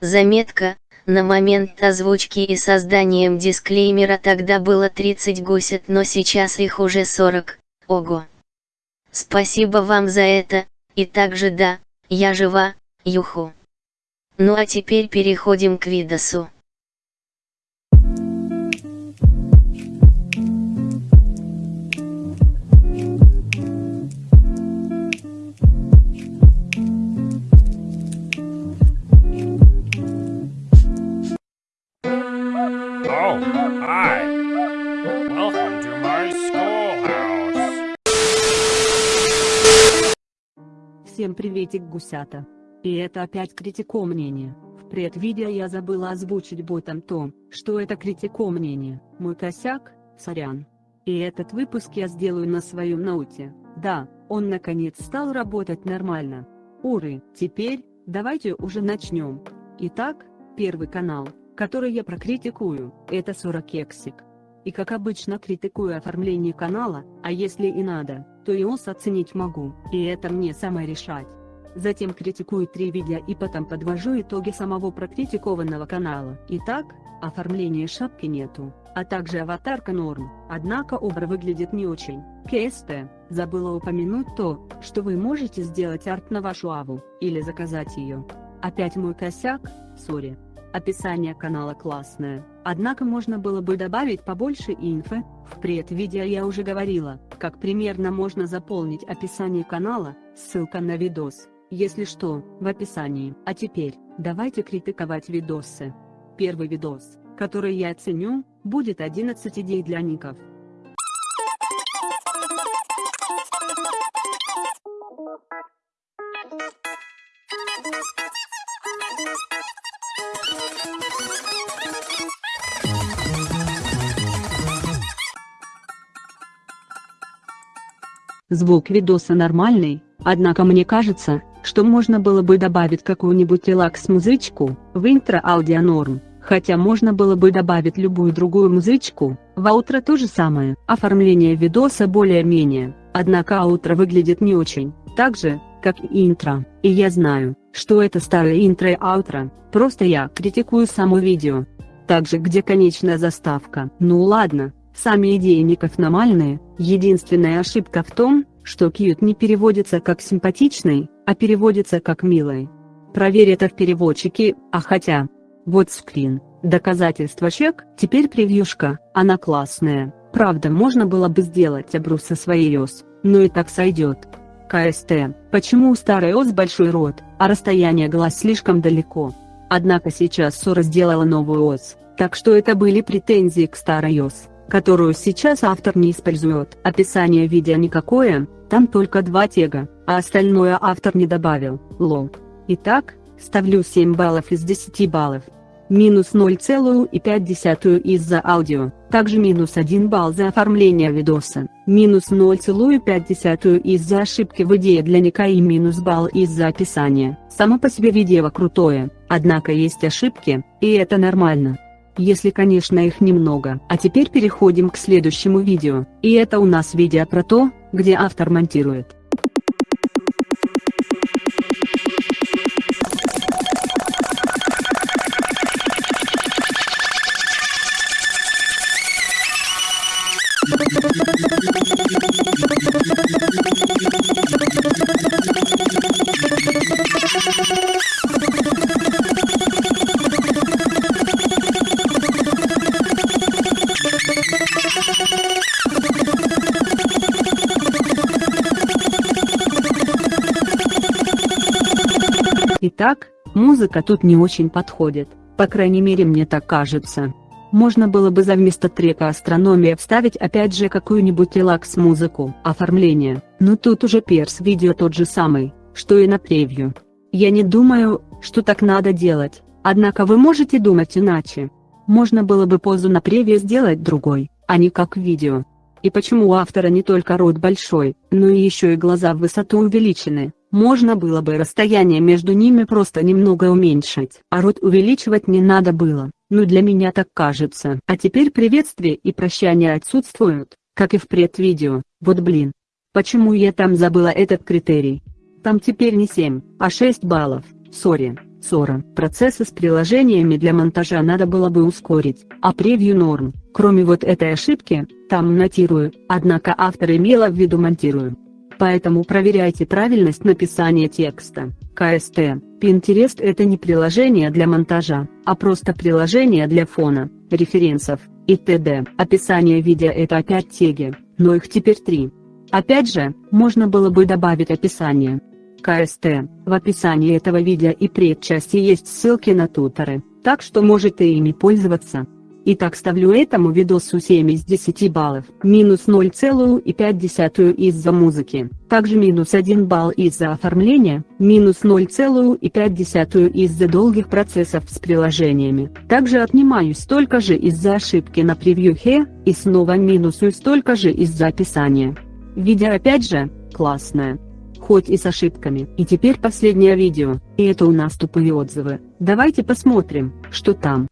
Заметка, на момент озвучки и созданием дисклеймера тогда было 30 гусят, но сейчас их уже 40, ого. Спасибо вам за это, и также да, я жива, юху. Ну а теперь переходим к видосу. Приветик гусята. И это опять критико мнение. В предвидео я забыла озвучить ботом то, что это критико мнение. Мой косяк, сорян. И этот выпуск я сделаю на своем ноуте. Да, он наконец стал работать нормально. Уры, теперь, давайте уже начнем. Итак, первый канал, который я прокритикую, это 40 кексик. И как обычно критикую оформление канала, а если и надо, то iOS оценить могу, и это мне самое решать. Затем критикую три видео и потом подвожу итоги самого прокритикованного канала. Итак, оформления шапки нету, а также аватарка норм, однако обра выглядит не очень. КСТ, забыла упомянуть то, что вы можете сделать арт на вашу аву, или заказать ее. Опять мой косяк, сори. Описание канала классное, однако можно было бы добавить побольше инфы, в предвидео я уже говорила, как примерно можно заполнить описание канала, ссылка на видос, если что, в описании. А теперь, давайте критиковать видосы. Первый видос, который я оценю, будет 11 идей для ников. Звук видоса нормальный, однако мне кажется, что можно было бы добавить какую-нибудь релакс-музычку, в интро аудио норм, хотя можно было бы добавить любую другую музычку, в аутро то же самое. Оформление видоса более-менее, однако аутро выглядит не очень, так же, как и интро, и я знаю, что это старое интро и аутро, просто я критикую само видео. Также где конечная заставка. Ну ладно, Сами идеи ников нормальные, единственная ошибка в том, что cute не переводится как симпатичный, а переводится как милый. Проверь это в переводчике, а хотя. Вот скрин, доказательство чек, теперь превьюшка, она классная, правда можно было бы сделать обру со своей ос, но и так сойдет. КСТ, почему у старой ос большой рот, а расстояние глаз слишком далеко? Однако сейчас Сора сделала новую ос, так что это были претензии к старой ос которую сейчас автор не использует. Описание видео никакое, там только два тега, а остальное автор не добавил, лол. Итак, ставлю 7 баллов из 10 баллов. Минус 0,5 из-за аудио, также минус 1 балл за оформление видоса, минус 0,5 из-за ошибки в идее для ника и минус балл из-за описания. Само по себе видео крутое, однако есть ошибки, и это нормально если конечно их немного. А теперь переходим к следующему видео, и это у нас видео про то, где автор монтирует. Итак, музыка тут не очень подходит, по крайней мере мне так кажется. Можно было бы за вместо трека «Астрономия» вставить опять же какую-нибудь релакс-музыку. Оформление, но тут уже перс видео тот же самый, что и на превью. Я не думаю, что так надо делать, однако вы можете думать иначе. Можно было бы позу на превью сделать другой, а не как видео. И почему у автора не только рот большой, но и еще и глаза в высоту увеличены, можно было бы расстояние между ними просто немного уменьшить, а рот увеличивать не надо было, ну для меня так кажется. А теперь приветствие и прощание отсутствуют, как и в предвидео, вот блин. Почему я там забыла этот критерий? Там теперь не 7, а 6 баллов, сори. Ссора. Процессы с приложениями для монтажа надо было бы ускорить, а превью норм. Кроме вот этой ошибки, там монтирую, однако автор имела в виду монтирую. Поэтому проверяйте правильность написания текста. КСТ. Pinterest это не приложение для монтажа, а просто приложение для фона, референсов и т.д. Описание видео это опять теги, но их теперь три. Опять же, можно было бы добавить описание. КСТ. В описании этого видео и предчасти есть ссылки на туторы, так что можете ими пользоваться. Итак ставлю этому видосу 7 из 10 баллов, минус 0,5 из-за музыки, также минус 1 балл из-за оформления, минус 0,5 из-за долгих процессов с приложениями. Также отнимаю столько же из-за ошибки на превьюхе, и снова минусую столько же из-за описания. Видео опять же, классное хоть и с ошибками. И теперь последнее видео, и это у нас тупые отзывы. Давайте посмотрим, что там.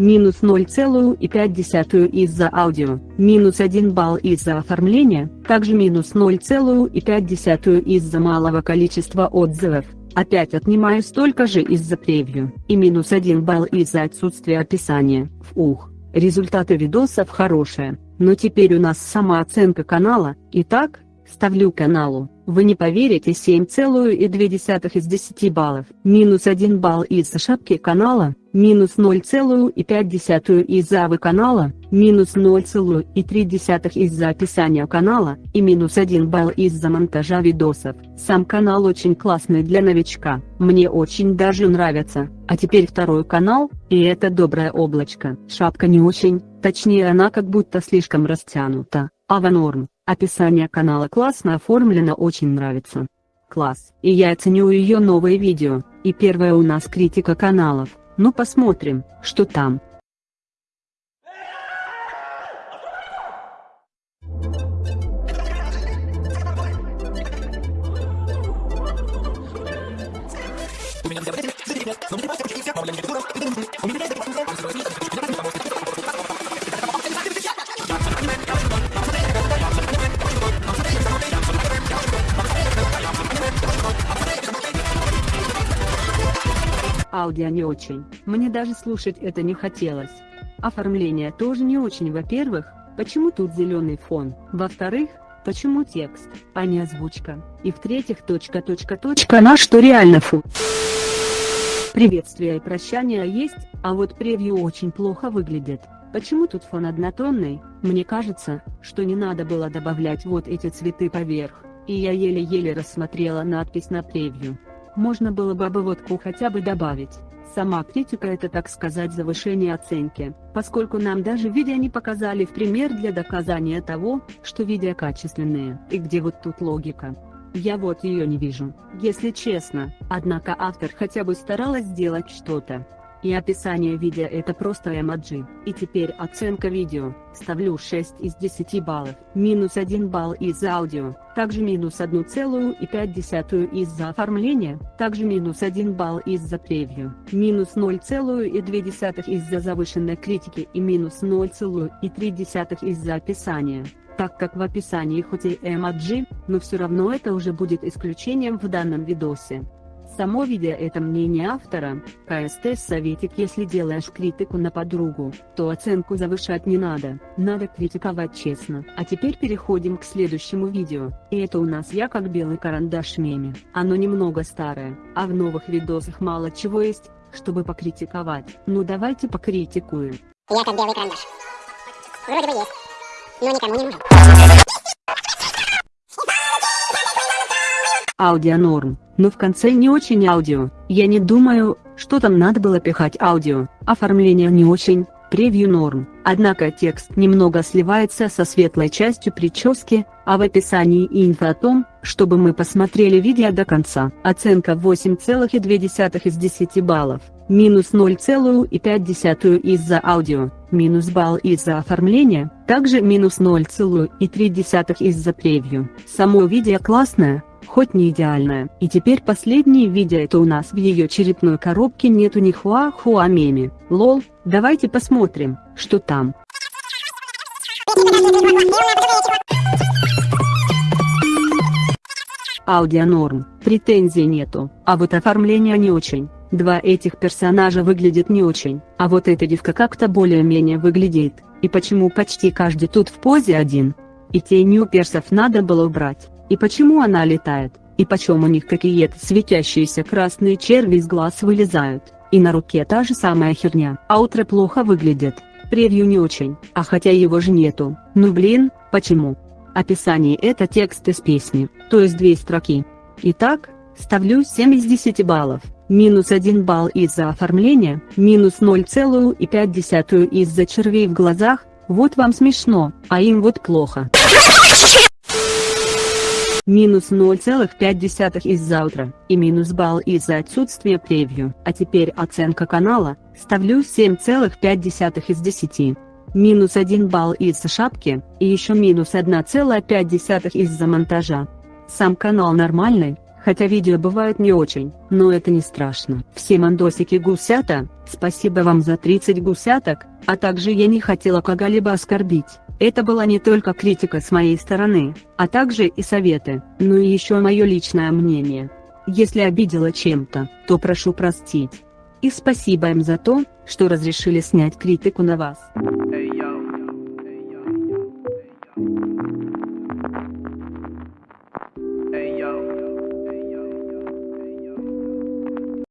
Минус 0,5 из-за аудио, минус 1 балл из-за оформления, также минус 0,5 из-за малого количества отзывов. Опять отнимаю столько же из-за превью, и минус 1 балл из-за отсутствия описания. Ух, результаты видосов хорошие, но теперь у нас сама оценка канала, итак, ставлю каналу, вы не поверите 7,2 из 10 баллов, минус 1 балл из-за шапки канала, минус 0,5 из-за авы канала, минус 0,3 из-за описания канала, и минус 1 балл из-за монтажа видосов. Сам канал очень классный для новичка, мне очень даже нравится. А теперь второй канал, и это доброе облачко. Шапка не очень, точнее она как будто слишком растянута. Ава норм, описание канала классно оформлено очень нравится. Класс, и я ценю ее новые видео, и первая у нас критика каналов. Ну посмотрим, что там. Аудио не очень, мне даже слушать это не хотелось. Оформление тоже не очень во-первых, почему тут зеленый фон, во-вторых, почему текст, а не озвучка, и в-третьих точка точка точка на что реально фу. Приветствие и прощание есть, а вот превью очень плохо выглядит. Почему тут фон однотонный? Мне кажется, что не надо было добавлять вот эти цветы поверх, и я еле-еле рассмотрела надпись на превью. Можно было бы обводку хотя бы добавить. Сама критика это так сказать завышение оценки, поскольку нам даже видео не показали в пример для доказания того, что видео качественные, и где вот тут логика. Я вот ее не вижу, если честно, однако автор хотя бы старалась сделать что-то. И описание видео это просто эмоджи. И теперь оценка видео. Ставлю 6 из 10 баллов. Минус 1 балл из-за аудио. Также минус 1,5 из-за оформления. Также минус 1 балл из-за превью. Минус 0,2 из-за завышенной критики и минус 0,3 из-за описания так как в описании хоть и эмоджи, но все равно это уже будет исключением в данном видосе. Само видео это мнение автора, КСТ советик если делаешь критику на подругу, то оценку завышать не надо, надо критиковать честно. А теперь переходим к следующему видео, и это у нас я как белый карандаш меме. Оно немного старое, а в новых видосах мало чего есть, чтобы покритиковать. Ну давайте покритикуем. Я как белый карандаш. Вроде бы есть, но никому не нужен. Аудио норм но в конце не очень аудио. Я не думаю, что там надо было пихать аудио. Оформление не очень, Превью норм, однако текст немного сливается со светлой частью прически, а в описании инфо о том, чтобы мы посмотрели видео до конца. Оценка 8,2 из 10 баллов, минус 0,5 из-за аудио, минус балл из-за оформления, также минус 0,3 из-за превью. Само видео классное, хоть не идеальная. И теперь последнее видео это у нас в ее черепной коробке нету ни хуа-хуа меми. Лол, давайте посмотрим, что там. Аудио норм, претензий нету, а вот оформление не очень. Два этих персонажа выглядят не очень, а вот эта девка как-то более-менее выглядит, и почему почти каждый тут в позе один. И тени у персов надо было убрать. И почему она летает? И почему у них какие-то светящиеся красные черви из глаз вылезают? И на руке та же самая херня. А утро плохо выглядит. Превью не очень, а хотя его же нету. Ну блин, почему? Описание это текст из песни, то есть две строки. Итак, ставлю 7 из 10 баллов. Минус 1 балл из-за оформления, минус 0,5 из-за червей в глазах, вот вам смешно, а им вот плохо минус 0,5 из-за утра, и минус балл из-за отсутствия превью. А теперь оценка канала, ставлю 7,5 из 10. Минус 1 балл из-за шапки, и еще минус 1,5 из-за монтажа. Сам канал нормальный, хотя видео бывают не очень, но это не страшно. Все мандосики гусята, спасибо вам за 30 гусяток, а также я не хотела кого-либо оскорбить. Это была не только критика с моей стороны, а также и советы, но и еще мое личное мнение. Если обидела чем-то, то прошу простить. И спасибо им за то, что разрешили снять критику на вас.